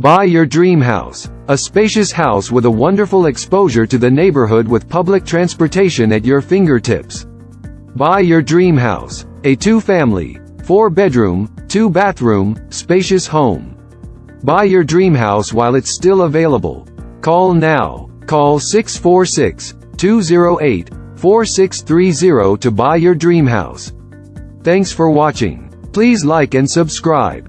Buy your dream house. A spacious house with a wonderful exposure to the neighborhood with public transportation at your fingertips. Buy your dream house. A two-family, four-bedroom, two-bathroom, spacious home. Buy your dream house while it's still available. Call now. Call 646-208-4630 to buy your dream house. Thanks for watching. Please like and subscribe.